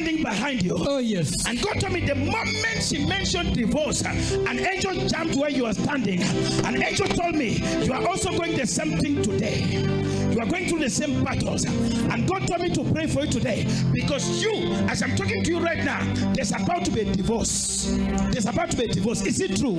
standing behind you. Oh, yes. And God told me the moment she mentioned divorce, an angel jumped where you are standing. An angel told me you are also going the same thing today. You are going through the same battles. And God told me to pray for you today because you, as I'm talking to you right now, there's about to be a divorce. There's about to be a divorce. Is it true?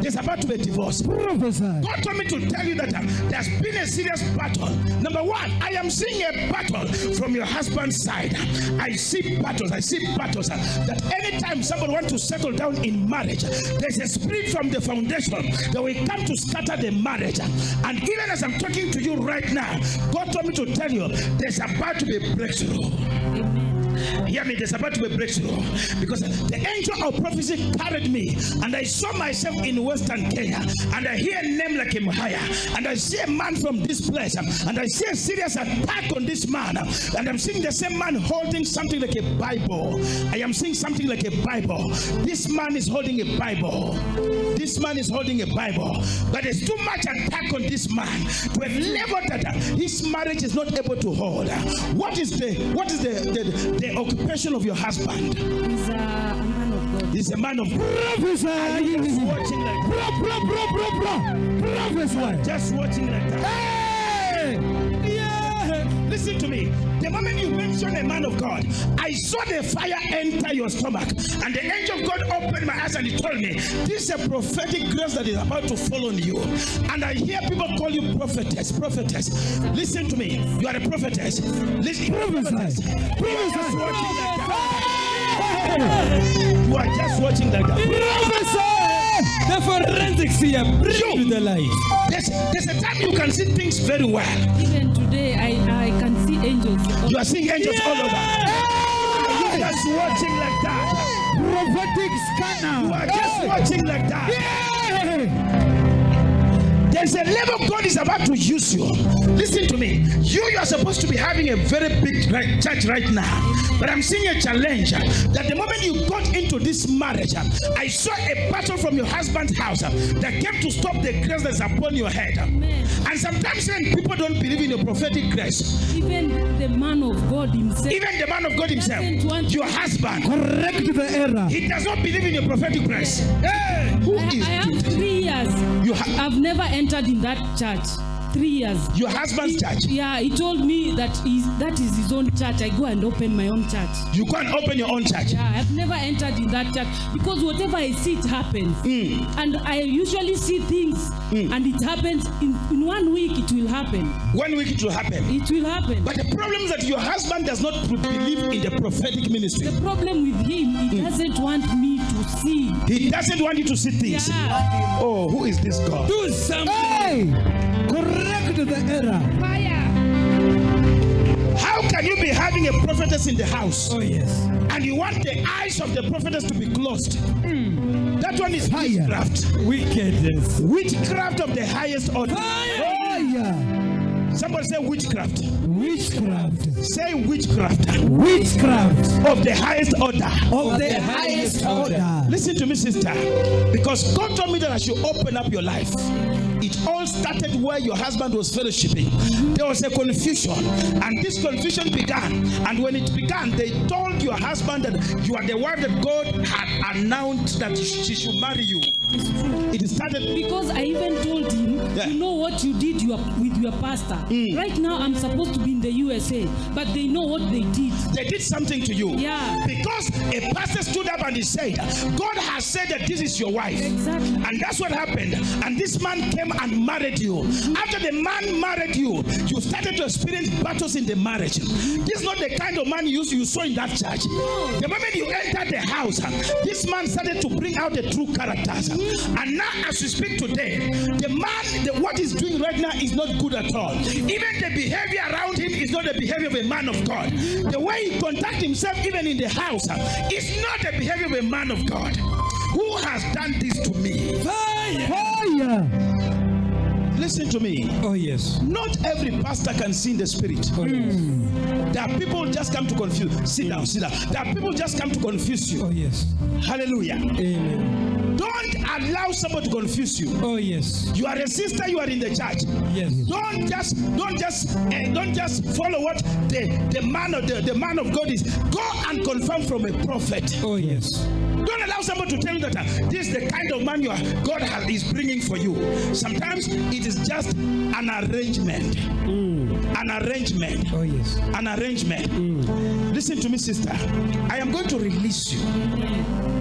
There's about to be a divorce. God told me to tell you that uh, there's been a serious battle. Number one, I am seeing a battle from your husband's side. I see battles. I see battles that anytime somebody wants to settle down in marriage, there's a spirit from the foundation that will come to scatter the marriage. And even as I'm talking to you right now, God told me to tell you there's about to be a breakthrough. Hear me, there's about to be a breakthrough because the angel of prophecy carried me and I saw myself in Western Kenya and I hear a name like Imhaya and I see a man from this place and I see a serious attack on this man and I'm seeing the same man holding something like a Bible. I am seeing something like a Bible. This man is holding a Bible. This man is holding a Bible, but there's too much attack on this man to a level that his marriage is not able to hold. What is the what is the the, the occupation of your husband? He's a, a man of God. He's a man of Prophesy. just watching like that. Pro, pro, pro, pro, pro. Prophesy. Just watching like that. Hey! A man of God, I saw the fire enter your stomach, and the angel of God opened my eyes and he told me, This is a prophetic grace that is about to fall on you. And I hear people call you prophetess, prophetess. Listen to me. You are a prophetess. Listen, prophetess. You are just watching that. You are just watching that. The forensics here bring to the light. There's, there's a time you can see things very well. Even today, I, I can see angels. You are seeing angels all over. You are just watching like that. Prophetic scanner. You are just watching like that. There's a level God is about to use you. Listen to me. You, you are supposed to be having a very big right, church right now. But I'm seeing a challenge uh, that the moment you got into this marriage, uh, I saw a battle from your husband's house uh, that came to stop the grace that's upon your head. Amen. And sometimes when people don't believe in your prophetic grace, Even the man of God himself. even the man of God himself, want- your husband, Correct the error. he does not believe in your prophetic grace. Hey, who I, I is have three years. You ha- I've never entered in that church. Three years. your husband's church? Yeah, he told me that is that is his own church. I go and open my own church. You can't open your own church. Yeah, I've never entered in that church because whatever I see, it happens. Hmm. And I usually see things, hmm. and it happens in, in one week. It will happen. One week it will happen. It will happen. But the problem is that your husband does not believe in the prophetic ministry. the problem with him, he hmm. doesn't want me to see. He doesn't want you to see things. Yeah. Oh, who is this God? Do something. Hey! Correct the error. Fire. How can you be having a prophetess in the house Oh, yes. and you want the eyes of the prophetess to be closed? Hmm. That one is Fire. witchcraft. Wickedness. Witchcraft of the highest order. Fire. Somebody say witchcraft. Witchcraft. Say witchcraft Witchcraft of the highest order. of the highest order. Listen to me, sister. Because God told me that I should open up your life. It all started where your husband was fellowshipping. There was a confusion, and this confusion began. And when it began, they told your husband that you are the wife that God had announced that she should marry you. It's true. It started. Because I even told him, Yeah. you know what you did your, with your pastor. Mm. Right now, I'm supposed to be in the USA, but they know what they did. They did something to you. Yeah. Because a pastor stood up and he said, God has said that this is your wife. Exactly. And that's what happened. And this man came and married you. Mm-hmm. After the man married you, you started to experience battles in the marriage. Mm-hmm. This is not the kind of man you, you saw in that church. The moment you entered the house, this man started to bring out the true characters. Mm-hmm. And now, as we speak today, the man, the, what he's doing right now is not good at all. Even the behavior around him is not the behavior of a man of God. The way he conducts himself, even in the house, is not the behavior of a man of God. Who has done this to me? Fire. Fire. Listen to me. Oh, yes. Not every pastor can see in the spirit. Oh, yes. Hmm. There are people just come to confuse. Sit down, sit down. There are people just come to confuse you. Oh, yes. Hallelujah. Amen. Don't allow somebody to confuse you. Oh, yes. You are a sister, you are in the church. Yes. Don't just don't just eh, don't just follow what the, the man of the, the man of God is. Go and confirm from a prophet. Oh, yes. Don't allow somebody to tell you that uh, this is the kind of man you are, God has, is bringing for you. Sometimes it is just an arrangement. An arrangement. Oh, yes. An arrangement. Listen to me, sister. I am going to release you.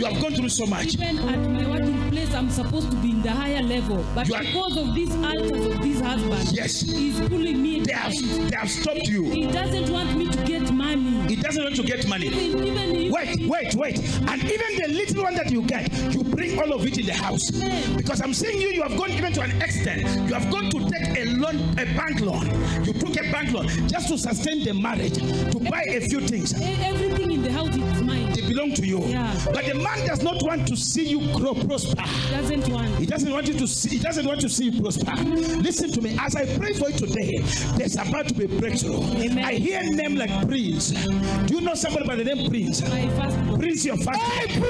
You have gone through so much. Even at my working place, I'm supposed to be in the higher level. But You are- because of these altars of this husband, Yes. he's pulling me They have, they have stopped you. He doesn't want me to get money. He doesn't want to get money. Even, even Wait, wait, wait. And even the little one that you get, you bring all of it in the house. Because I'm seeing you, you have gone even to an extent. You have gone to take a loan, a bank loan. You took a bank loan just to sustain the marriage, to buy a few things. everything in the house is mine. They belong to you. Yeah. But the man does not want to see you grow, prosper. Doesn't want. He doesn't want you to see. He doesn't want to see you prosper. Listen to me. As I pray for you today, there's about to be breakthrough. Amen. I hear a name like Prince. Do you know somebody by the name Prince? My first Prince, your first. Hey,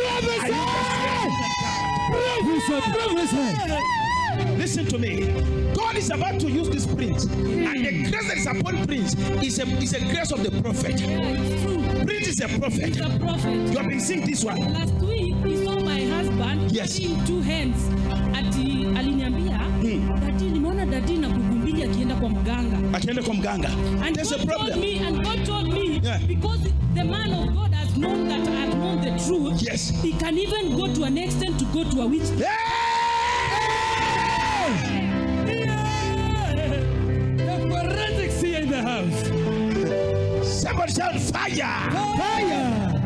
Are you Prophesy, prophesy. Listen to me. God is about to use this prince, and the grace that is upon prince is a is a grace of the prophet. yeah, it's true. Prince is a prophet. He's a prophet. You have been seeing this one. Last week he saw my husband Yes. in two hands. Ati aliniambia Hmm. dadi, nimeona dadi na kuku mbili akienda kwa mganga. Akienda kwa mganga. And There's a God told problem. me, and God told me, Yeah. because the man of God has known that I have known the truth, Yes. he can even go to an extent to go to a witch. The here in the house. Somebody shout fire! Fire.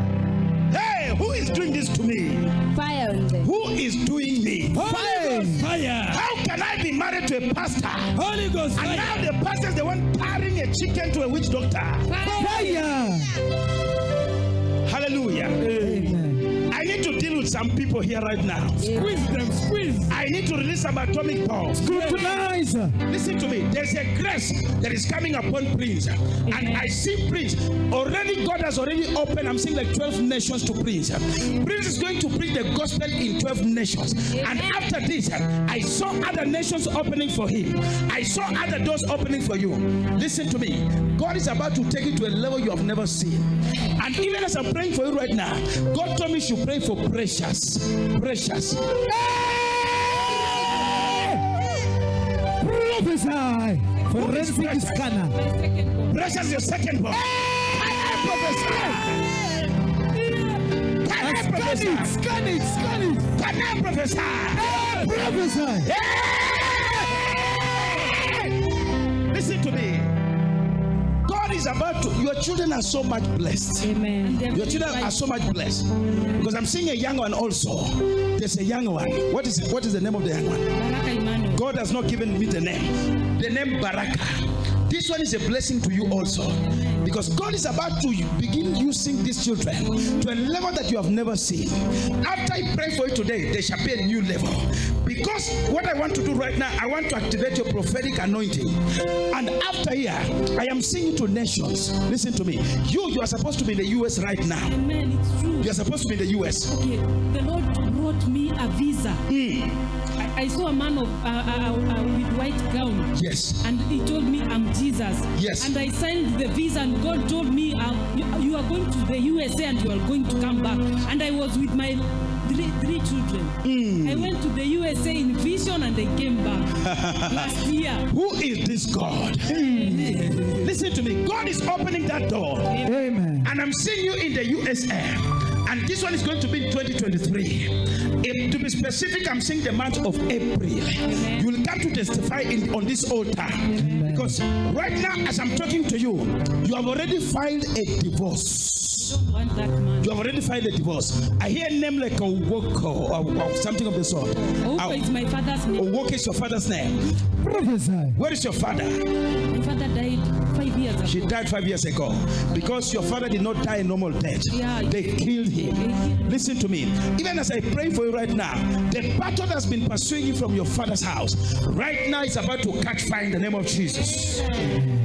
Hey, who is doing this to me? Fire. Who is doing me? Holy fire. How can I be married to a pastor? Holy Ghost And fire. now the pastor is the one carrying a chicken to a witch doctor. Fire. Hallelujah. Amen. I need to deal with some people here right now. Squeeze them, squeeze. I need to release some atomic bombs. Scrutinize. Listen to me. There's a grace that is coming upon Prince. And I see Prince. Already, God has already opened, I'm seeing like 12 nations to Prince. Prince is going to preach the gospel in 12 nations. And after this, I saw other nations opening for him. I saw other doors opening for you. Listen to me. God is about to take you to a level you have never seen. And even as I'm praying for you right now, God told me you should pray for precious. Precious. Prophesy. Forensic precious? scanner. My second born. Precious, your second born. Can I Scan prophesy? it, scan it, scan it. Can I prophesy? Prophesy. Listen to me. God is about to, your children are so much blessed. Amen. Your children are so much blessed. Because I'm seeing a young one also. There's a young one. What is what is the name of the young one? Baraka Emmanuel. God has not given me the name. The name Baraka. This one is a blessing to you also. Because God is about to begin using these children to a level that you have never seen. After I pray for you today, there shall be a new level. Because what I want to do right now, I want to activate your prophetic anointing. And after here, I am seeing you to nations. Listen to me. You, you are supposed to be in the US right now. Amen. It's true. You are supposed to be in the US. Okay. The Lord brought me a visa. Hmm. I, I saw a man of uh, uh, uh, with white gown. Yes. And he told me I'm Jesus. Yes. And I signed the visa, and God told me uh, you, you are going to the USA and you are going to come back. And I was with my three, three children. I went to the USA in vision and I came back last year. Who is this God? Listen to me. God is opening that door. Amen. And I'm seeing you in the USA. And this one is going to be in 2023. If, to be specific, I'm saying the month of April. You will come to testify in, on this altar. Because right now, as I'm talking to you, you have already filed a divorce. Don't want that man. You have already filed a divorce. I hear a name like Owoko or, or something of the sort. Opa Aw- is my father's name. Owoko is your father's name. Prophesy. Where is your father? My father died five years ago. She died five years ago because your father did not die a normal death. Yeah. They killed him. Listen to me. Even as I pray for you right now, the battle that's been pursuing you from your father's house, right now is about to catch fire in the name of Jesus. And I'm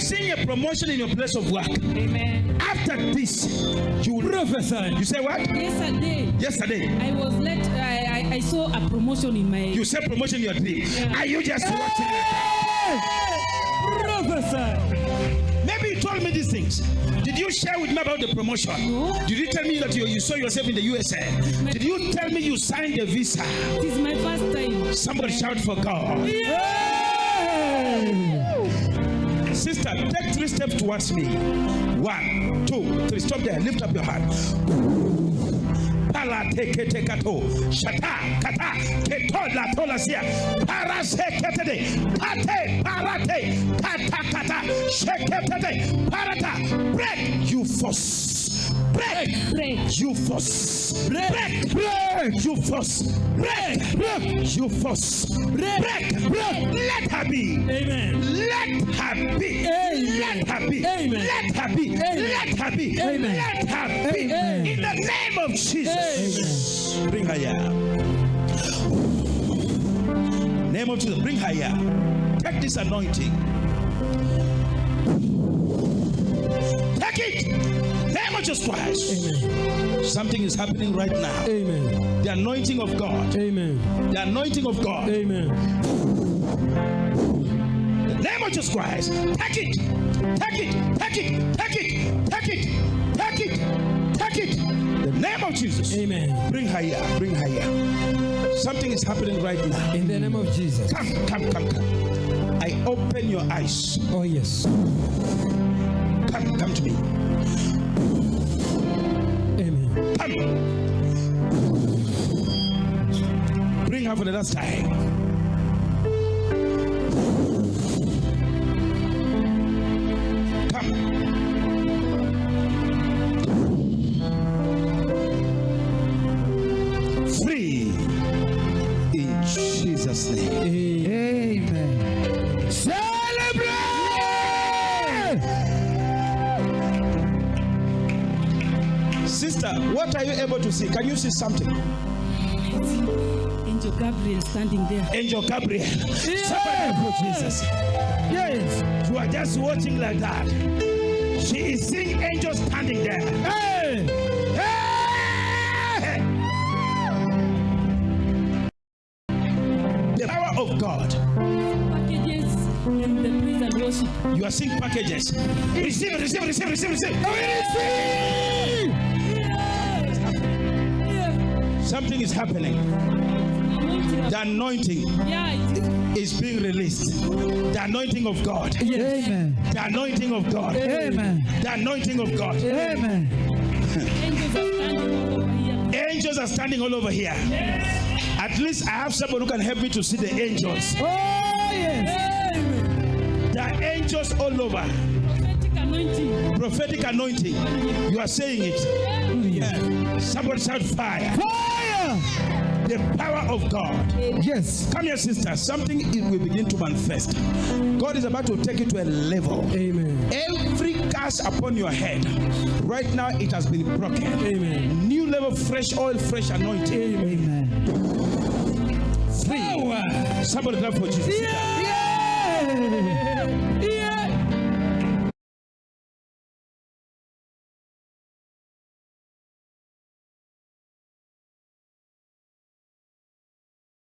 seeing a promotion in your place of work. Amen. After this, you will Prophesy. You say what? Yesterday, Yesterday, I was let. I, I, I saw a promotion in my. you said promotion in your dream. Yeah. Are you just watching it? Prophesy. Maybe you told me these things. Did you share with me about the promotion? No. Did you tell me that you, you saw yourself in the USA? Did you tell me you signed a visa? This is my first time. Somebody shout for God. Sister, take three steps towards me. One, two, three. Stop there. Lift up your hand. Pala teke tekato. Shata kata keto la tola sia. Para seketede. Kate parate. Kata kata. Sheketede. Parata. Break you force. Break. Break. You force. Break. Break. You force. Break. Break. You force. Break. Break. Let her be. Amen. Let her be. Amen. Let her be. Amen. Let her be. Let her be. Amen. Let her be. Amen. In the name of Jesus. Amen. Bring her here. Name of Jesus. Bring her here. Take this anointing. Take it. Jesus Christ. Amen. Something is happening right now. Amen. The anointing of God. Amen. The anointing of God. Amen. The name of Jesus Christ. Take it. Take it. Take it. Take it. Take it. Take it. Take it. The name of Jesus. Amen. Bring her here. Bring her here. Something is happening right now. In the name of Jesus. Come, come, come, come. I open your eyes. Oh, yes. Come, come to me. Amen. Come. Bring her for the last time. Come. Free. In Jesus' name. Amen. Celebrate! Sister, what are you able to see? Can you see something? Angel Gabriel standing there. Angel Gabriel. Somebody for Jesus. Yes. You are just watching like that. She is seeing angels standing there. Hey. Hey! The power of God. Packages in the praise and worship. You are seeing packages. Receive, it, receive, it, receive, receive, receive. Something is happening. The anointing Yeah, it is. is being released. The anointing of God. Amen. The anointing of God. Amen. The anointing of God. Amen. Angels are standing all over here. Angels are standing all over here. At least I have someone who can help me to see the angels. Oh, yes. The angels all over. Prophetic anointing. Prophetic anointing. You are saying it. Somebody shout fire. Fire. The power of God. Yes. Come here, sister. Something it will begin to manifest. God is about to take you to a level. Amen. Every curse upon your head, right now it has been broken. Amen. New level, fresh oil, fresh anointing. Amen. Free. Somebody clap for Jesus. Yeah.